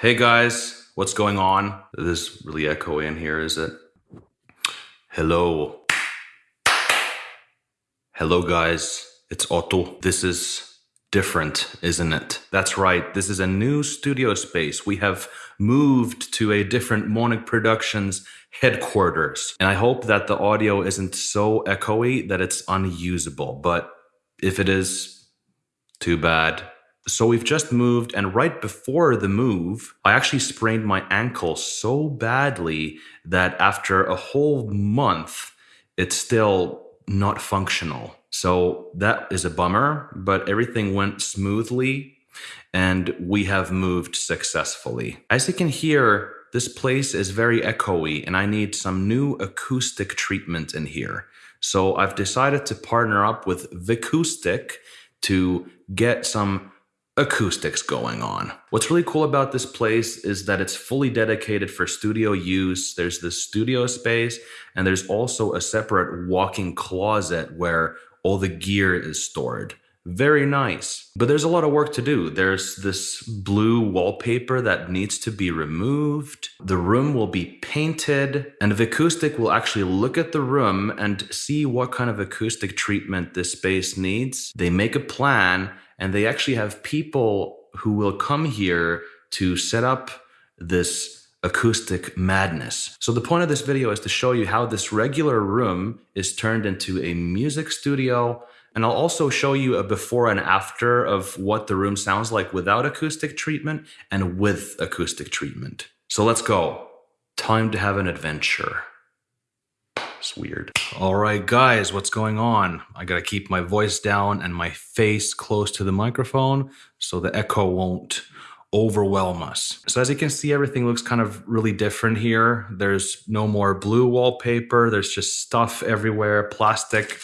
Hey guys, what's going on? This really echoey in here, is it? Hello. Hello guys, it's Otto. This is different, isn't it? That's right, this is a new studio space. We have moved to a different Monic Productions headquarters. And I hope that the audio isn't so echoey that it's unusable. But if it is, too bad. So we've just moved, and right before the move, I actually sprained my ankle so badly that after a whole month, it's still not functional. So that is a bummer, but everything went smoothly and we have moved successfully. As you can hear, this place is very echoey and I need some new acoustic treatment in here. So I've decided to partner up with Vicoustic to get some acoustics going on. What's really cool about this place is that it's fully dedicated for studio use. There's the studio space and there's also a separate walk-in closet where all the gear is stored. Very nice. But there's a lot of work to do. There's this blue wallpaper that needs to be removed. The room will be painted and Vicoustic will actually look at the room and see what kind of acoustic treatment this space needs. They make a plan and they actually have people who will come here to set up this acoustic madness. So the point of this video is to show you how this regular room is turned into a music studio and I'll also show you a before and after of what the room sounds like without acoustic treatment and with acoustic treatment. So let's go. Time to have an adventure. It's weird. All right, guys, what's going on? I gotta keep my voice down and my face close to the microphone so the echo won't overwhelm us. So as you can see, everything looks kind of really different here. There's no more blue wallpaper. There's just stuff everywhere, plastic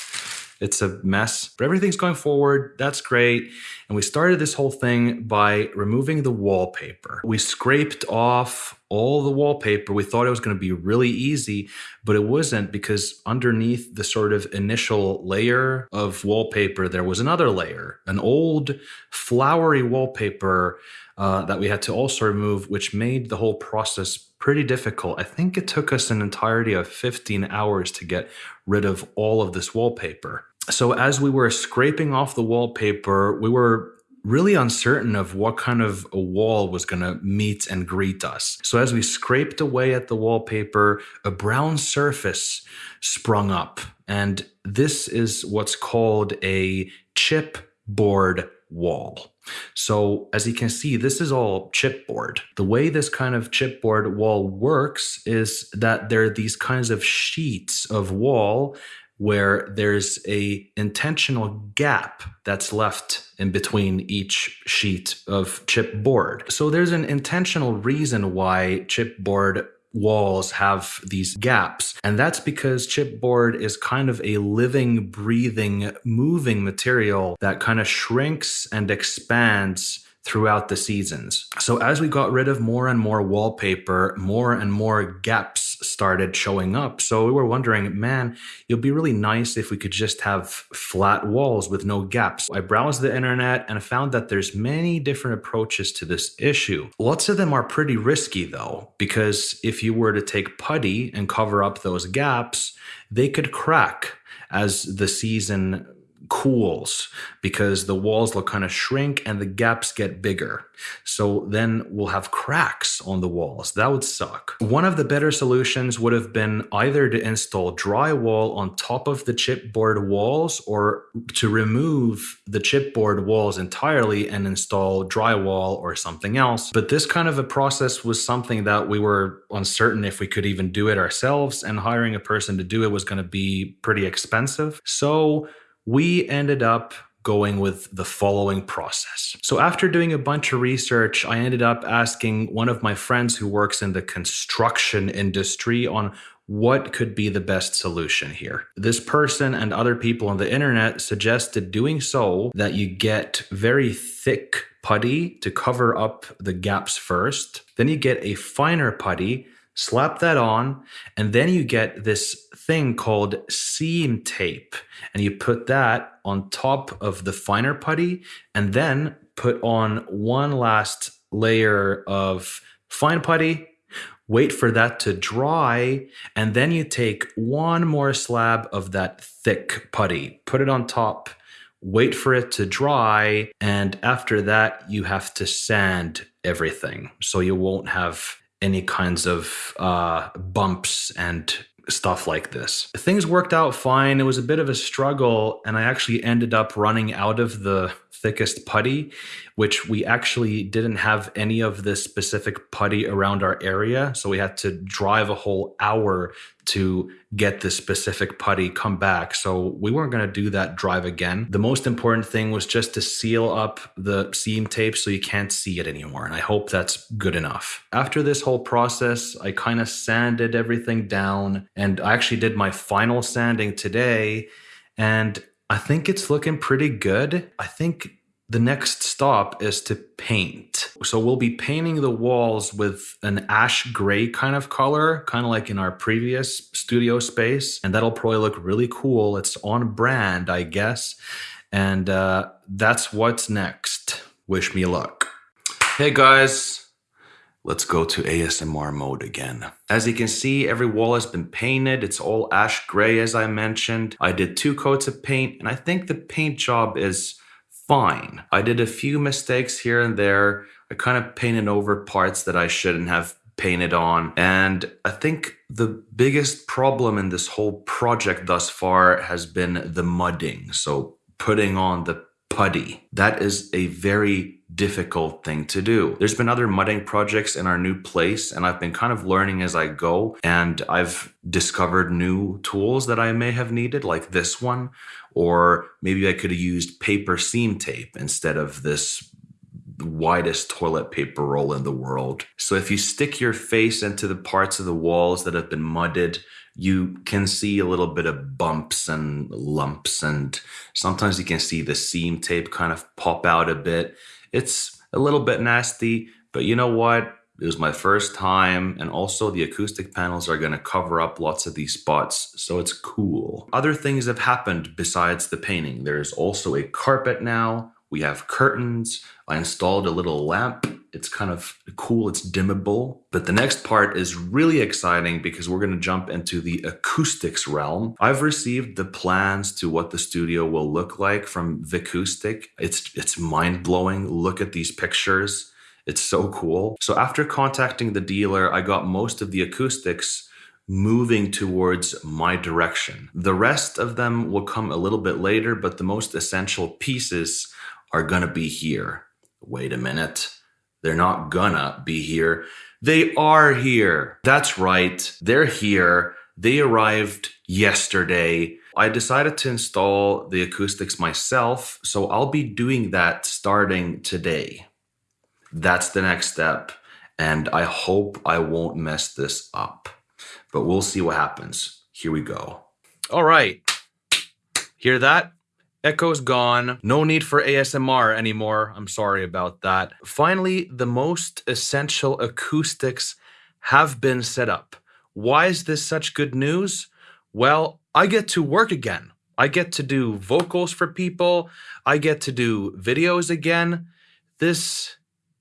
it's a mess, but everything's going forward. That's great. And we started this whole thing by removing the wallpaper. We scraped off all the wallpaper. We thought it was going to be really easy, but it wasn't because underneath the sort of initial layer of wallpaper, there was another layer, an old flowery wallpaper uh, that we had to also remove, which made the whole process pretty difficult. I think it took us an entirety of 15 hours to get rid of all of this wallpaper so as we were scraping off the wallpaper, we were really uncertain of what kind of a wall was going to meet and greet us. So as we scraped away at the wallpaper, a brown surface sprung up. And this is what's called a chipboard wall. So as you can see, this is all chipboard. The way this kind of chipboard wall works is that there are these kinds of sheets of wall where there's a intentional gap that's left in between each sheet of chipboard. So there's an intentional reason why chipboard walls have these gaps. And that's because chipboard is kind of a living, breathing, moving material that kind of shrinks and expands throughout the seasons. So as we got rid of more and more wallpaper, more and more gaps started showing up. So we were wondering, man, it'd be really nice if we could just have flat walls with no gaps. I browsed the internet and found that there's many different approaches to this issue. Lots of them are pretty risky though, because if you were to take putty and cover up those gaps, they could crack as the season cools because the walls will kind of shrink and the gaps get bigger. So then we'll have cracks on the walls. That would suck. One of the better solutions would have been either to install drywall on top of the chipboard walls or to remove the chipboard walls entirely and install drywall or something else. But this kind of a process was something that we were uncertain if we could even do it ourselves and hiring a person to do it was going to be pretty expensive. So we ended up going with the following process. So after doing a bunch of research, I ended up asking one of my friends who works in the construction industry on what could be the best solution here. This person and other people on the internet suggested doing so that you get very thick putty to cover up the gaps first. Then you get a finer putty slap that on, and then you get this thing called seam tape. And you put that on top of the finer putty, and then put on one last layer of fine putty, wait for that to dry, and then you take one more slab of that thick putty, put it on top, wait for it to dry, and after that, you have to sand everything so you won't have any kinds of uh, bumps and stuff like this. Things worked out fine. It was a bit of a struggle, and I actually ended up running out of the thickest putty, which we actually didn't have any of this specific putty around our area. So we had to drive a whole hour to get this specific putty come back. So we weren't going to do that drive again. The most important thing was just to seal up the seam tape so you can't see it anymore. And I hope that's good enough. After this whole process, I kind of sanded everything down and I actually did my final sanding today. And I think it's looking pretty good. I think the next stop is to paint. So we'll be painting the walls with an ash gray kind of color, kind of like in our previous studio space. And that'll probably look really cool. It's on brand, I guess. And uh, that's what's next. Wish me luck. Hey guys, let's go to ASMR mode again. As you can see, every wall has been painted. It's all ash gray, as I mentioned. I did two coats of paint, and I think the paint job is fine. I did a few mistakes here and there. I kind of painted over parts that I shouldn't have painted on. And I think the biggest problem in this whole project thus far has been the mudding. So putting on the putty. That is a very difficult thing to do. There's been other mudding projects in our new place, and I've been kind of learning as I go. And I've discovered new tools that I may have needed, like this one, or maybe I could have used paper seam tape instead of this widest toilet paper roll in the world. So if you stick your face into the parts of the walls that have been mudded, you can see a little bit of bumps and lumps and sometimes you can see the seam tape kind of pop out a bit. It's a little bit nasty, but you know what? It was my first time, and also the acoustic panels are going to cover up lots of these spots, so it's cool. Other things have happened besides the painting. There's also a carpet now. We have curtains. I installed a little lamp. It's kind of cool, it's dimmable. But the next part is really exciting because we're going to jump into the acoustics realm. I've received the plans to what the studio will look like from Vicoustic. It's, it's mind blowing. Look at these pictures. It's so cool. So after contacting the dealer, I got most of the acoustics moving towards my direction. The rest of them will come a little bit later, but the most essential pieces are gonna be here. Wait a minute. They're not gonna be here. They are here. That's right. They're here. They arrived yesterday. I decided to install the acoustics myself, so I'll be doing that starting today. That's the next step. And I hope I won't mess this up. But we'll see what happens. Here we go. All right. Hear that? Echo's gone. No need for ASMR anymore. I'm sorry about that. Finally, the most essential acoustics have been set up. Why is this such good news? Well, I get to work again. I get to do vocals for people. I get to do videos again. This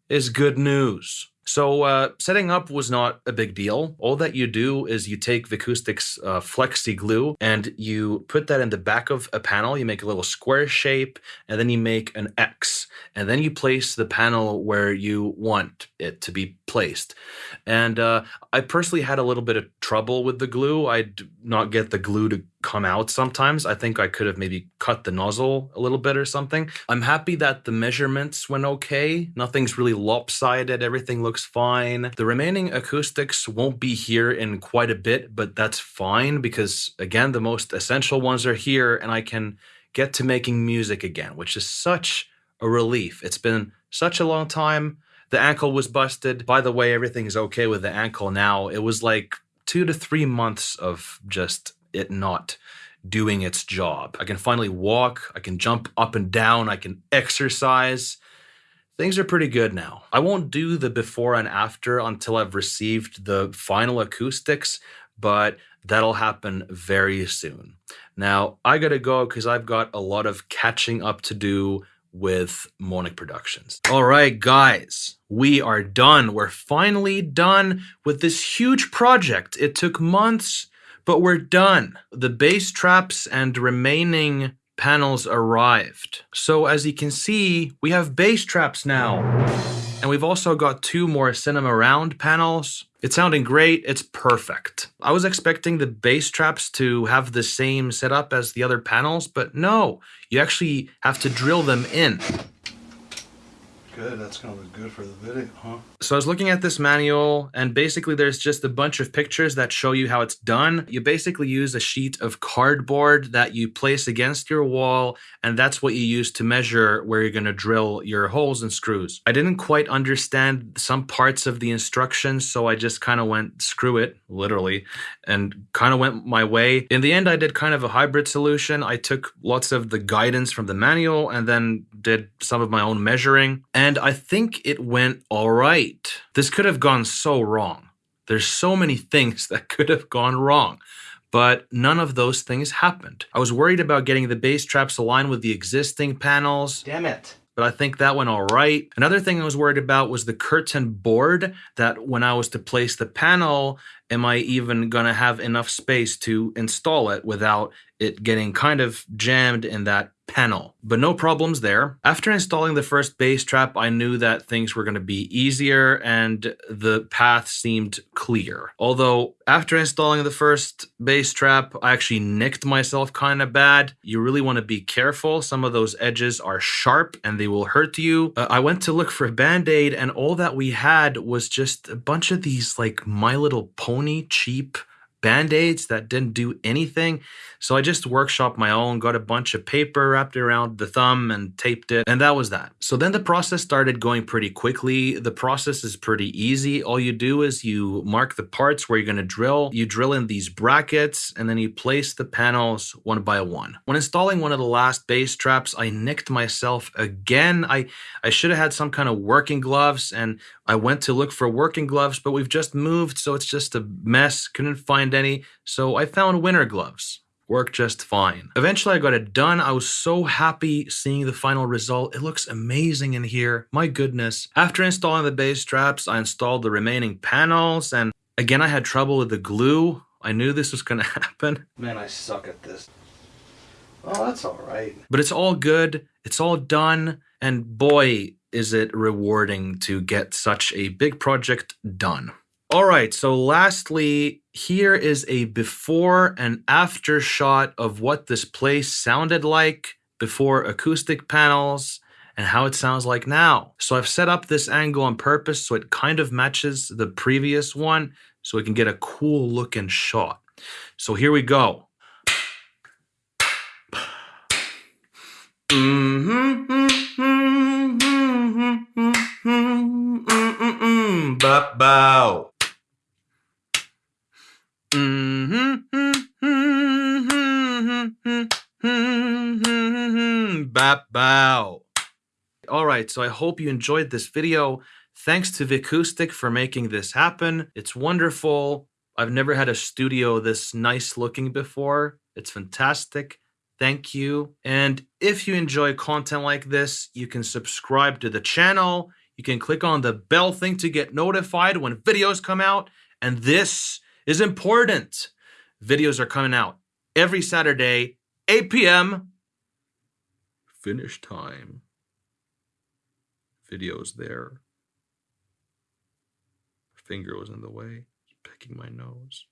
is good news. So uh, setting up was not a big deal. All that you do is you take Vicoustic's uh, Flexi Glue and you put that in the back of a panel. You make a little square shape and then you make an X. And then you place the panel where you want it to be placed. And uh, I personally had a little bit of trouble with the glue. I'd not get the glue to come out sometimes. I think I could have maybe cut the nozzle a little bit or something. I'm happy that the measurements went okay. Nothing's really lopsided. Everything looks fine. The remaining acoustics won't be here in quite a bit, but that's fine because again, the most essential ones are here and I can get to making music again, which is such a relief. It's been such a long time. The ankle was busted. By the way, everything's okay with the ankle now. It was like two to three months of just it not doing its job. I can finally walk, I can jump up and down, I can exercise. Things are pretty good now. I won't do the before and after until I've received the final acoustics, but that'll happen very soon. Now, I gotta go because I've got a lot of catching up to do with Monic Productions. All right, guys, we are done. We're finally done with this huge project. It took months, but we're done. The bass traps and remaining panels arrived. So as you can see, we have bass traps now. And we've also got two more cinema round panels. It's sounding great, it's perfect. I was expecting the bass traps to have the same setup as the other panels, but no, you actually have to drill them in. Good, that's gonna look good for the video, huh? So I was looking at this manual and basically there's just a bunch of pictures that show you how it's done. You basically use a sheet of cardboard that you place against your wall and that's what you use to measure where you're going to drill your holes and screws. I didn't quite understand some parts of the instructions so I just kind of went screw it, literally, and kind of went my way. In the end I did kind of a hybrid solution. I took lots of the guidance from the manual and then did some of my own measuring and I think it went all right this could have gone so wrong. There's so many things that could have gone wrong, but none of those things happened. I was worried about getting the bass traps aligned with the existing panels. Damn it. But I think that went all right. Another thing I was worried about was the curtain board that when I was to place the panel, am I even going to have enough space to install it without it getting kind of jammed in that panel, but no problems there. After installing the first bass trap, I knew that things were going to be easier and the path seemed clear. Although after installing the first bass trap, I actually nicked myself kind of bad. You really want to be careful. Some of those edges are sharp and they will hurt you. Uh, I went to look for a band-aid and all that we had was just a bunch of these like My Little Pony cheap band-aids that didn't do anything. So I just workshopped my own, got a bunch of paper, wrapped around the thumb and taped it, and that was that. So then the process started going pretty quickly. The process is pretty easy. All you do is you mark the parts where you're gonna drill, you drill in these brackets, and then you place the panels one by one. When installing one of the last bass traps, I nicked myself again. I, I should have had some kind of working gloves, and I went to look for working gloves, but we've just moved, so it's just a mess. Couldn't find any, so I found winter gloves worked just fine. Eventually I got it done. I was so happy seeing the final result. It looks amazing in here. My goodness. After installing the bass traps, I installed the remaining panels and again I had trouble with the glue. I knew this was gonna happen. Man, I suck at this. Oh, that's all right. But it's all good. It's all done. And boy, is it rewarding to get such a big project done. All right, so lastly, here is a before and after shot of what this place sounded like before acoustic panels and how it sounds like now. So I've set up this angle on purpose so it kind of matches the previous one so we can get a cool looking shot. So here we go. Mm-hmm, mm-hmm, mm-hmm, bow. Bap bow. All right, so I hope you enjoyed this video. Thanks to Vicoustic for making this happen. It's wonderful. I've never had a studio this nice looking before. It's fantastic. Thank you. And if you enjoy content like this, you can subscribe to the channel. You can click on the bell thing to get notified when videos come out. And this is important. Videos are coming out every Saturday, 8 p.m. Finnish time. Videos there. Finger was in the way. Picking my nose.